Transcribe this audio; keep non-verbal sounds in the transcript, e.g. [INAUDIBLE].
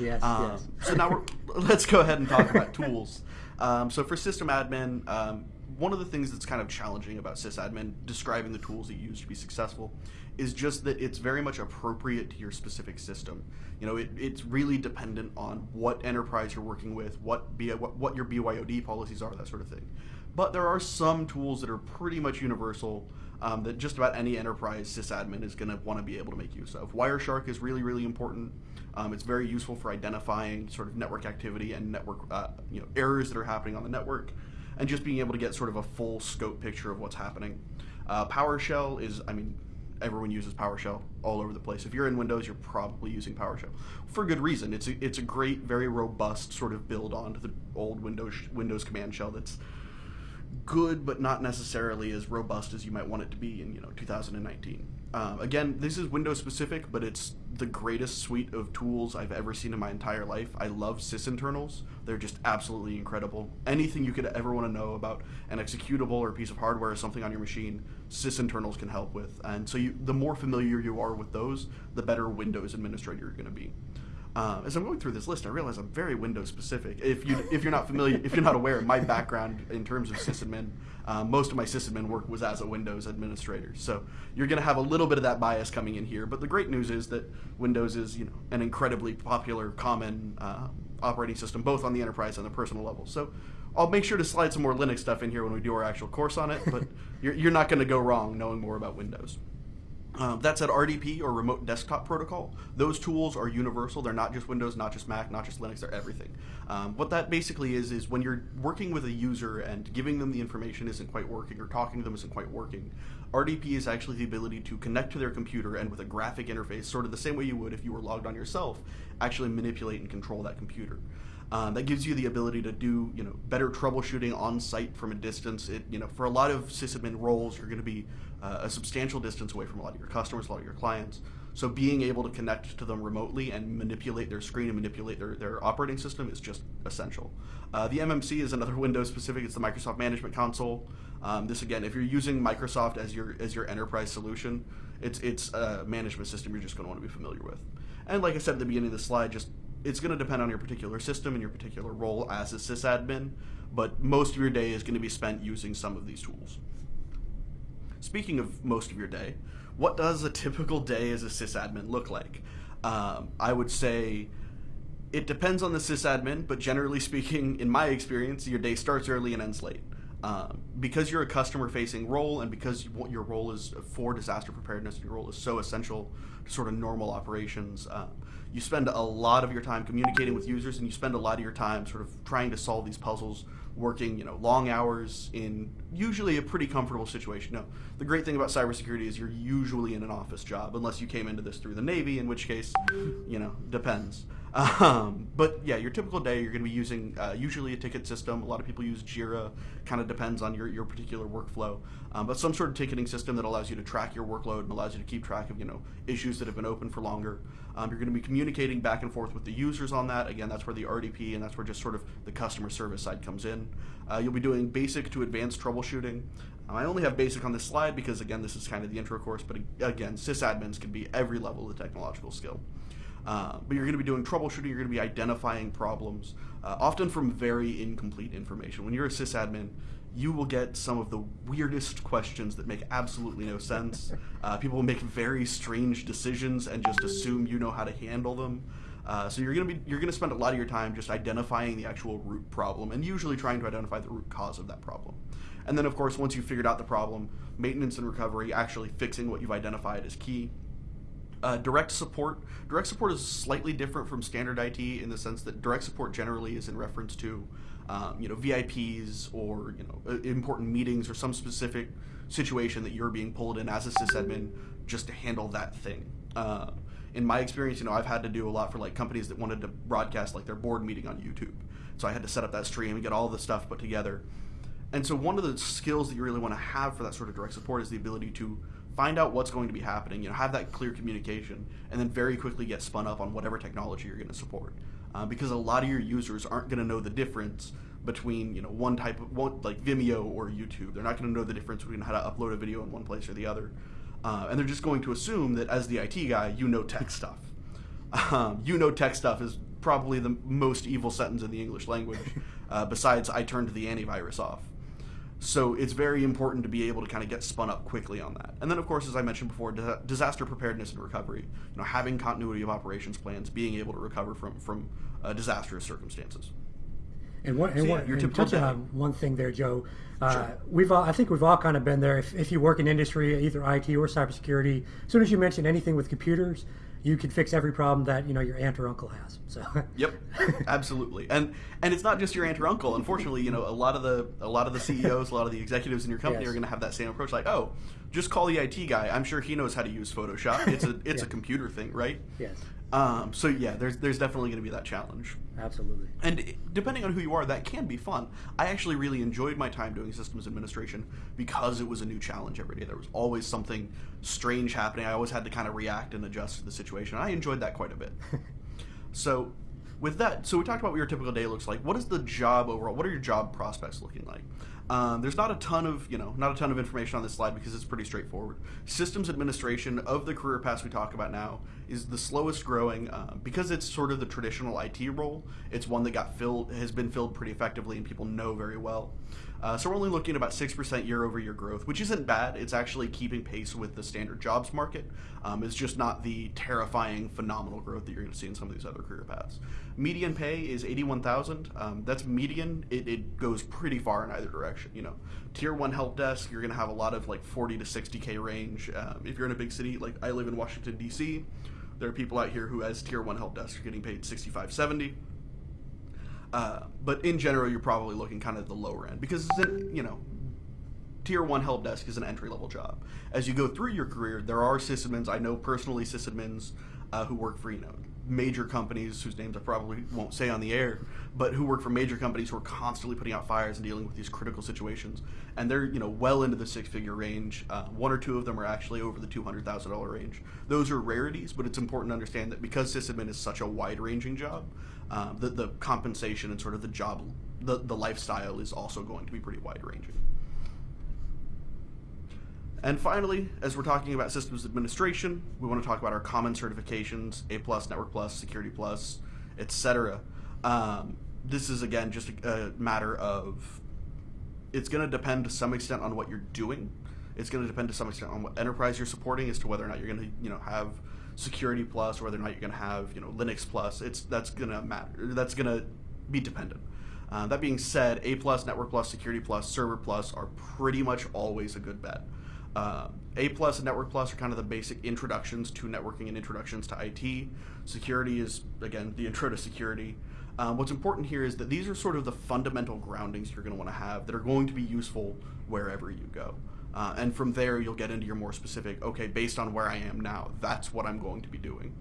Yes, Um, yes. So now we're, [LAUGHS] let's go ahead and talk about [LAUGHS] tools. Um, so for system admin, um, one of the things that's kind of challenging about sysadmin describing the tools that you use to be successful is just that it's very much appropriate to your specific system. You know, it, it's really dependent on what enterprise you're working with, what, B, what what your BYOD policies are, that sort of thing. But there are some tools that are pretty much universal um, that just about any enterprise sysadmin is going to want to be able to make use of. Wireshark is really, really important. Um, it's very useful for identifying sort of network activity and network uh, you know errors that are happening on the network, and just being able to get sort of a full scope picture of what's happening. Uh, PowerShell is, I mean, everyone uses PowerShell all over the place. If you're in Windows, you're probably using PowerShell for good reason. It's a, it's a great, very robust sort of build onto the old Windows Windows command shell that's good but not necessarily as robust as you might want it to be in you know 2019 um, again this is windows specific but it's the greatest suite of tools i've ever seen in my entire life. I love sysinternals. They're just absolutely incredible. Anything you could ever want to know about an executable or a piece of hardware or something on your machine sysinternals can help with. And so you, the more familiar you are with those the better windows administrator you're going to be uh, as I'm going through this list, I realize I'm very Windows specific. If you if you're not familiar, if you're not aware, of my background in terms of sysadmin, uh, most of my sysadmin work was as a Windows administrator. So you're going to have a little bit of that bias coming in here. But the great news is that Windows is you know an incredibly popular, common uh, operating system, both on the enterprise and the personal level. So I'll make sure to slide some more Linux stuff in here when we do our actual course on it. But [LAUGHS] you're, you're not going to go wrong knowing more about Windows. Um, that said, RDP or Remote Desktop Protocol, those tools are universal. They're not just Windows, not just Mac, not just Linux. They're everything. Um, what that basically is is when you're working with a user and giving them the information isn't quite working or talking to them isn't quite working, RDP is actually the ability to connect to their computer and with a graphic interface, sort of the same way you would if you were logged on yourself, actually manipulate and control that computer. Um, that gives you the ability to do you know better troubleshooting on site from a distance. It you know for a lot of sysadmin roles, you're going to be uh, a substantial distance away from a lot of your customers, a lot of your clients. So being able to connect to them remotely and manipulate their screen and manipulate their, their operating system is just essential. Uh, the MMC is another [LAUGHS] Windows specific. It's the Microsoft Management Console. Um, this again, if you're using Microsoft as your as your enterprise solution, it's it's a management system you're just going to want to be familiar with. And like I said at the beginning of the slide, just it's going to depend on your particular system and your particular role as a sysadmin, but most of your day is going to be spent using some of these tools. Speaking of most of your day, what does a typical day as a sysadmin look like? Um, I would say it depends on the sysadmin, but generally speaking, in my experience, your day starts early and ends late. Um, because you're a customer-facing role, and because what your role is for disaster preparedness, your role is so essential to sort of normal operations. Uh, you spend a lot of your time communicating with users, and you spend a lot of your time sort of trying to solve these puzzles, working you know long hours in usually a pretty comfortable situation. No, the great thing about cybersecurity is you're usually in an office job, unless you came into this through the Navy, in which case, you know, depends. Um, but yeah, your typical day, you're going to be using uh, usually a ticket system. A lot of people use Jira. Kind of depends on your, your particular workflow, um, but some sort of ticketing system that allows you to track your workload and allows you to keep track of you know issues that have been open for longer. Um, you're going to be communicating back and forth with the users on that. Again, that's where the RDP and that's where just sort of the customer service side comes in. Uh, you'll be doing basic to advanced troubleshooting. Um, I only have basic on this slide because again, this is kind of the intro course. But again, sysadmins can be every level of the technological skill. Uh, but you're going to be doing troubleshooting, you're going to be identifying problems, uh, often from very incomplete information. When you're a sysadmin, you will get some of the weirdest questions that make absolutely no sense. [LAUGHS] Uh, people will make very strange decisions and just assume you know how to handle them. Uh, so you're going to be you're going to spend a lot of your time just identifying the actual root problem and usually trying to identify the root cause of that problem. And then of course once you've figured out the problem, maintenance and recovery, actually fixing what you've identified is key. Uh, direct support. Direct support is slightly different from standard IT in the sense that direct support generally is in reference to, um, you know, VIPs or you know uh, important meetings or some specific situation that you're being pulled in as a sysadmin just to handle that thing. Uh, in my experience, you know, I've had to do a lot for like companies that wanted to broadcast like their board meeting on YouTube. So I had to set up that stream and get all the stuff put together. And so one of the skills that you really want to have for that sort of direct support is the ability to find out what's going to be happening, you know, have that clear communication, and then very quickly get spun up on whatever technology you're going to support. Uh, because a lot of your users aren't going to know the difference between, you know, one type of, one, like Vimeo or YouTube. They're not going to know the difference between how to upload a video in one place or the other. Uh, and they're just going to assume that as the IT guy, you know tech [LAUGHS] stuff. Um, you know tech stuff is probably the most evil sentence in the English language, [LAUGHS] uh, besides "I turned the antivirus off." So it's very important to be able to kind of get spun up quickly on that. And then, of course, as I mentioned before, disaster preparedness and recovery. You know, having continuity of operations plans, being able to recover from from uh, disastrous circumstances. And one, and So, yeah, one, your and touching on one thing there, Joe. Uh, Sure. We've all, I think we've all kind of been there. If, if you work in industry, either IT or cybersecurity, as soon as you mention anything with computers, you can fix every problem that you know your aunt or uncle has. So Yep, absolutely, and and it's not just your aunt or uncle. Unfortunately, you know a lot of the a lot of the CEOs, a lot of the executives in your company Yes. are going to have that same approach. Like, oh, just call the IT guy. I'm sure he knows how to use Photoshop. It's a it's a [LAUGHS] computer thing, right? yes, Um, so yeah, there's there's definitely going to be that challenge. absolutely. And depending on who you are, that can be fun. I actually really enjoyed my time doing systems administration because it was a new challenge every day. There was always something strange happening. I always had to kind of react and adjust to the situation. I enjoyed that quite a bit. [LAUGHS] so, with that, so we talked about what your typical day looks like. What is the job overall? What are your job prospects looking like? Um, there's not a ton of you know not a ton of information on this slide because it's pretty straightforward. Systems administration of the career paths we talk about now is the slowest growing uh, because it's sort of the traditional IT role. It's one that got filled has been filled pretty effectively and people know very well. Uh, so we're only looking at about six percent year over year growth, which isn't bad. It's actually keeping pace with the standard jobs market. Um, it's just not the terrifying, phenomenal growth that you're going to see in some of these other career paths. Median pay is eighty-one thousand. Um, that's median. It, it goes pretty far in either direction. You know, tier one help desk, you're going to have a lot of like forty to sixty k range. Um, if you're in a big city, like I live in Washington D.C., there are people out here who, as tier one help desk, are getting paid 65, 70. Uh, but in general, you're probably looking kind of the lower end because it's an, you know tier one help desk is an entry level job. As you go through your career, there are sysadmins. I know personally sysadmins uh, who work for know major companies whose names I probably won't say on the air, but who work for major companies who are constantly putting out fires and dealing with these critical situations, and they're you know well into the six figure range. Uh, one or two of them are actually over the two hundred thousand dollar range. Those are rarities, but it's important to understand that because sysadmin is such a wide ranging job, um, the the compensation and sort of the job the, the lifestyle is also going to be pretty wide ranging. And finally, as we're talking about systems administration, we want to talk about our common certifications: A plus, Network plus, Security plus, etc. Um, this is again just a, a matter of it's going to depend to some extent on what you're doing. It's going to depend to some extent on what enterprise you're supporting as to whether or not you're going to you know have Security plus or whether or not you're going to have you know Linux plus. It's that's going to matter. That's going to be dependent. Uh, that being said, A plus, Network plus, Security plus, Server plus are pretty much always a good bet. Uh, A plus and Network plus are kind of the basic introductions to networking and introductions to IT. Security is again the intro to security. Um, what's important here is that these are sort of the fundamental groundings you're going to want to have that are going to be useful wherever you go. Uh, and from there, you'll get into your more specific, okay, based on where I am now, that's what I'm going to be doing.